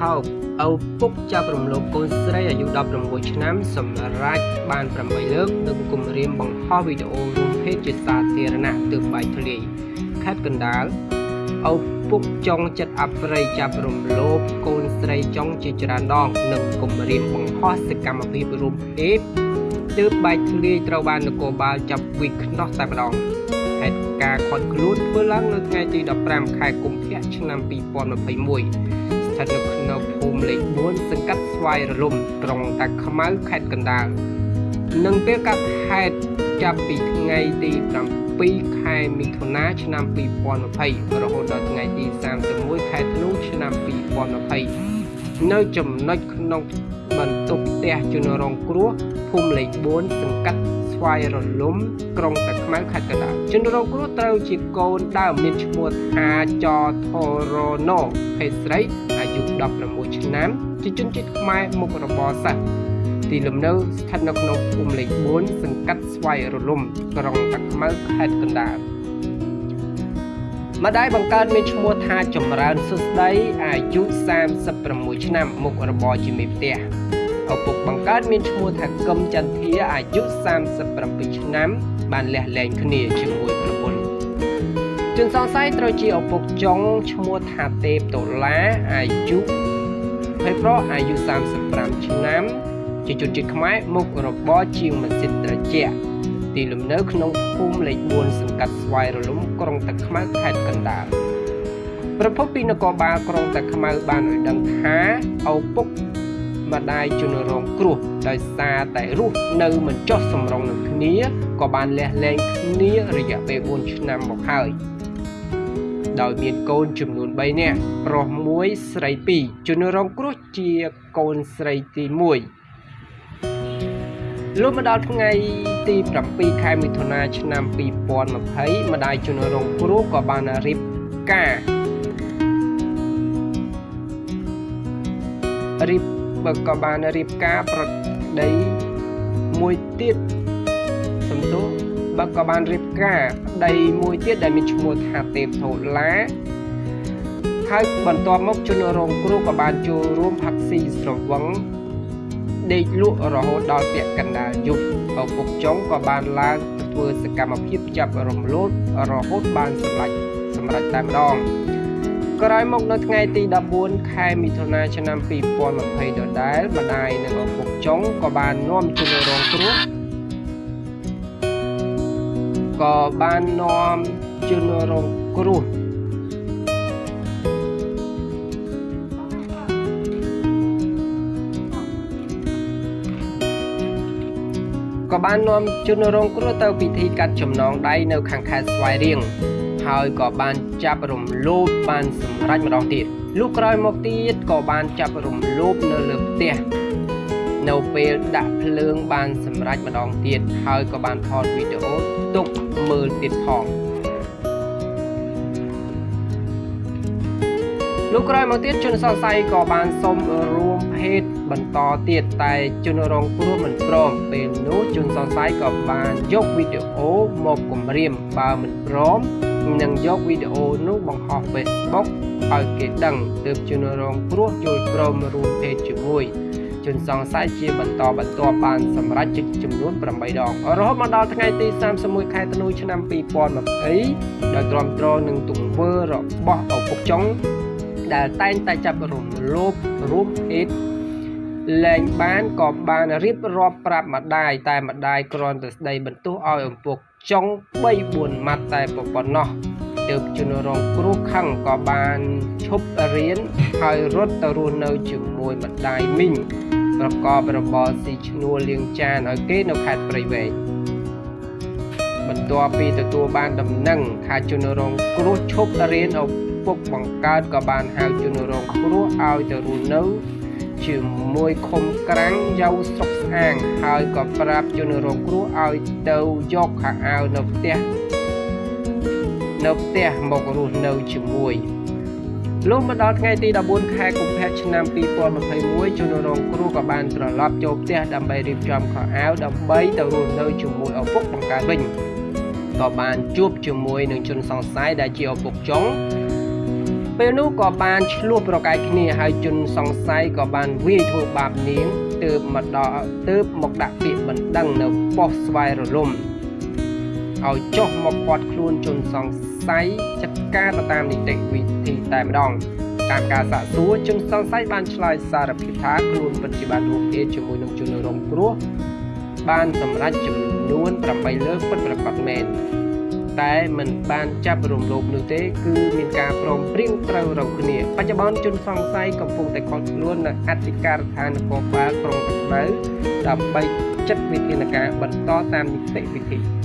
ថោកឪពុកចាប់រំលោភកូនស្រីអាយុ16ឆ្នាំ សម្រាប់បាន8លើកនិងគំរាមបង្ហោះវីដេអូរួមភេទជាសាធារណៈទើបបែកធ្លាយខេត្តកណ្ដាលឪពុកចុងចិត្តអប្រិយចាប់រំលោភកូនស្រីចុងជាច្រើនដងនិងគំរាមបង្ហោះសកម្មភាពរួមភេទទើបបែកធ្លាយត្រូវបាននគរបាលចាប់វិខ្នោះតែម្ដងហេតុការណ៍ខាត់ខ្លួនធ្វើឡើងនៅថ្ងៃទី15ខែកុម្ភៈឆ្នាំ2021ស្ថិតនៅក្នុងភូមិលេខ4សង្កាត់ស្វាយរលំក្រុងតាខ្មៅខេត្តកណ្ដាលនិងពេលកាត់ហេតុចាប់ពីថ្ងៃទី7ខែមិថុនាឆ្នាំ2020រហូតដល់ថ្ងៃទី31ខែធ្នូឆ្នាំ2020នៅចំណុចក្នុងបន្ទប់ផ្ទះជនរងគ្រោះភូមិលេខ4សង្កាត់ស្វាយរលំក្រុងតាខ្មៅខេត្តកណ្ដាលជនរងគ្រោះត្រូវជាកូនដើមមានឈ្មោះថាចថរណូភេទស្រីអា យុ16ឆ្នាំជាជនជាតិខ្មែរមុខរបរសិស្សទីលំនៅស្ថិតនៅក្នុងភូមិលេខ4សង្កាត់ស្វាយរលំក្រុងតាខ្មៅខេត្តកណ្ដាលម្ដាយបង្កើតមានឈ្មោះថាចម្រើនសុស្ដីអាយុ36ឆ្នាំមុខរបរជាមេផ្ទះឪពុកបង្កើតមានឈ្មោះថាកឹមចន្ទធាអាយុ37ឆ្នាំបានលះលែងគ្នាជាមួយប្រពន្ធ ជនសង្ស័យត្រូវជាឪពុកចុងឈ្មោះថាទេពដុល្លារអាយុហើយប្រុសអាយុ35ឆ្នាំជាជនជាតិខ្មែរមុខរបរជាងម៉ាស៊ីនត្រជាក់ទីលំនៅក្នុងភូមិលេខ4សង្កាត់ស្វាយរលំក្រុងតាខ្មៅខេត្តកណ្ដាលប្រពន្ធពីនគរបាលក្រុងតាខ្មៅបានឲ្យដឹងថាឪពុកម្ដាយជនរងគ្រោះដោយសារតែរស់នៅមិនចុះសម្រុងនឹងគ្នាក៏បានលះលែងគ្នារយៈពេល4ឆ្នាំមកហើយ ដោយមានកូនចំនួន3នាក់ប្រុស1ស្រី2ជនរងគ្រោះជាកូនស្រីទី1លុះមកដល់ថ្ងៃទី7ខែមិថុនាឆ្នាំ2020ម្ដាយជនរងគ្រោះក៏បានរៀបការរៀបបើក៏បានរៀបការប្រដីមួយទៀតសំទោស បើក៏បានរៀបការប្តីមួយទៀតដែលមានឈ្មោះថាទេពធូឡាហើយបន្ទាប់មកជនរងគ្រោះក៏បានចូលរួមផាក់ស៊ីស្រវឹងដេកលក់រហូតដល់ពាក់កណ្ដាលយប់ឪពុកចុងក៏បានឡើងធ្វើសកម្មភាពចាប់រំលោភរហូតបានសម្រេចសម្រេចតែម្ដងក្រោយមកនៅថ្ងៃទី14ខែមិថុនាឆ្នាំ2020ដដែលម្ដាយនិងឪពុកចុងក៏បាននាំជនរងគ្រោះ ក៏បាននាំជនរងគ្រោះក៏បាននាំជនរងគ្រោះទៅពិធីកាត់ចំណងដៃនៅខាងខេត្តស្វាយរៀងហើយក៏បានចាប់រំលោភបានសម្រេចម្ដងទៀតលុះក្រោយមកទៀតក៏បានចាប់រំលោភនៅលើផ្ទះ នៅពេលដាក់ភ្លើងបានសម្រេចម្ដងទៀតហើយក៏បានថតវីដេអូទុកមើលទៀតផងលុះក្រោយមកទៀតជនសង្ស័យក៏បានសុំរួមភេទបន្តទៀតតែជនរងគ្រោះមិនព្រមពេលនោះជនសង្ស័យក៏បានយកវីដេអូមកគំរាមបើមិនព្រមនិងយកវីដេអូនោះបង្ហោះ Facebook ឲ្យគេដឹងទើបជនរងគ្រោះចូលព្រមរួមភេទជាមួយ ជនសង្ស័យជាបន្តបន្ទាប់បានសម្រេចជិតចំនួន8ដងរហូតមកដល់ថ្ងៃទី31ខែធ្នូឆ្នាំ2020ដោយទ្រាំទ្រនឹងទង្វើរបស់ឪពុកចុងដែលតែងតែចាប់រំលោភរួមភេទលែងបានក៏បានរៀបរាប់ប្រាប់ម្ដាយតែម្ដាយគ្រាន់តែស្ដីបន្ទោសឲ្យឪពុកចុង3 4ម៉ាត់តែប៉ុណ្ណោះទើបជនរងគ្រោះខឹងក៏បានឈប់រៀនហើយរត់ទៅរស់នៅជាមួយម្ដាយមីង ប្រកបរបរស៊ីឈ្នួលលាងចានឲ្យគេនៅខេត្តព្រៃវែងបន្ទាប់ពីទទួលបានដំណឹងថាជនរងគ្រោះឈប់រៀនឪពុកបង្កើតក៏បានហៅជនរងគ្រោះឲ្យទៅរស់នៅជាមួយខុំក្រាំងយ៉ាវស្រុកស្អាងហើយក៏ប្រាប់ជនរងគ្រោះឲ្យទៅយកខោអាវនៅផ្ទះនៅផ្ទះមករស់នៅជាមួយ លុះមកដល់ថ្ងៃទី14ខែកុម្ភៈឆ្នាំ2021ជនរងគ្រោះក៏បានត្រឡប់ចូលផ្ទះដើម្បីរៀបចំខោអាវដើម្បីទៅរស់នៅជាមួយឪពុកបង្កើតវិញក៏បានជួបជាមួយនឹងជនសង្ស័យដែលជាឪពុកចុងពេលនោះក៏បានឆ្លោះប្រកែកគ្នាហើយជនសង្ស័យក៏បានវាយធ្វើបាបនាងទើបមកដល់ទើបមកដាក់ពាក្យបណ្ដឹងនៅប៉ុស្តិ៍ស្វ័យរលំ ឲ្យចុះមកពាត់ខ្លួនជនសង្ស័យចាត់ការទៅតាមនីតិវិធីតែម្ដងតាមការសាកសួរជនសង្ស័យបានឆ្លើយសារភាពថាខ្លួនពិតជាបានរួមអេជាមួយនឹងជនរងគ្រោះបានសម្រេចចំនួន8លើកពិតប្រាកដមែនតែមិនបានចាប់រំលោភនោះទេ គឺមានការព្រមព្រៀងត្រូវរកគ្នាបច្ចុប្បន្នជនសង្ស័យកំពុងតែខកខ្លួននៅអធិការដ្ឋាននគរបាលក្រុងកណ្ដៅដើម្បីចាត់វិធានការបន្តតាមនីតិវិធី